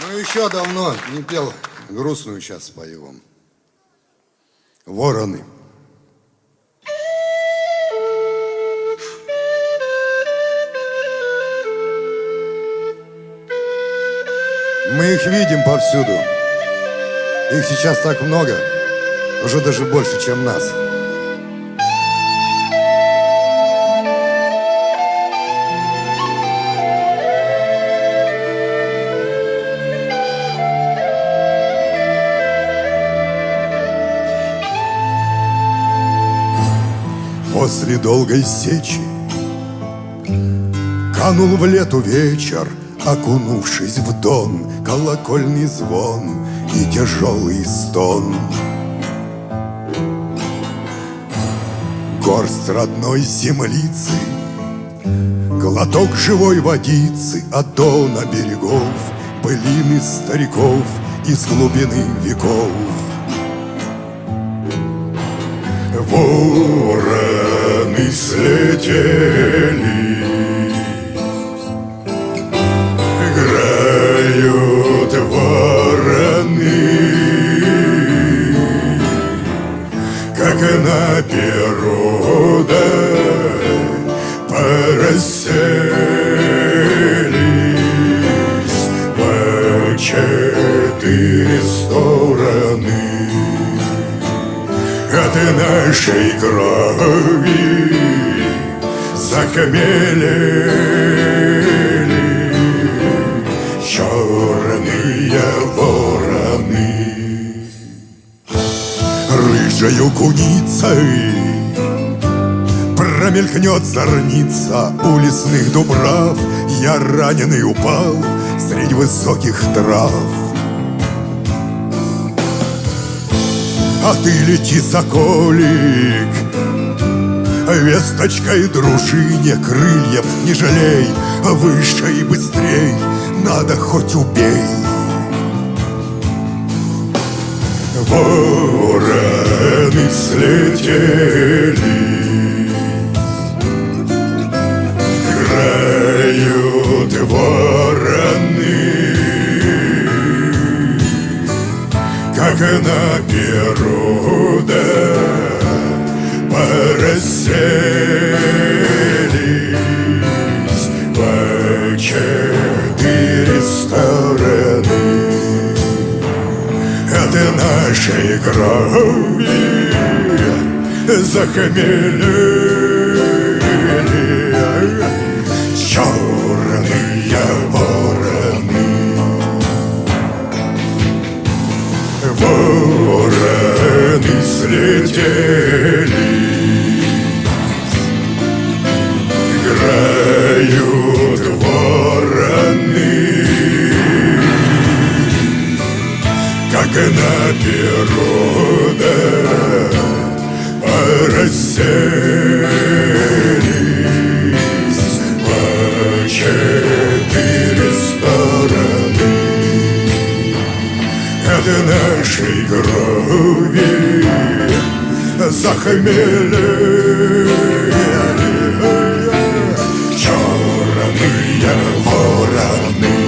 Ну, еще давно не пел грустную сейчас спою вам. Вороны. Мы их видим повсюду. Их сейчас так много, уже даже больше, чем нас. После долгой сечи Канул в лету вечер, Окунувшись в дон, колокольный звон И тяжелый стон. Горсть родной землицы, Глоток живой водицы От дона берегов, Пылины стариков Из глубины веков. Вороны слетели Играют вороны Как на перу, да Порасселись от нашей крови захмелели черные вороны. Рыжою куницей промелькнет зорница у лесных дубрав. Я раненый упал среди высоких трав. А ты лети, соколик Весточкой дружине крыльев не жалей Выше и быстрей, надо хоть убей. Вороны слетели нашей крови захмелели черные вороны. Вороны слетели нашей крови захмелели черные вороны.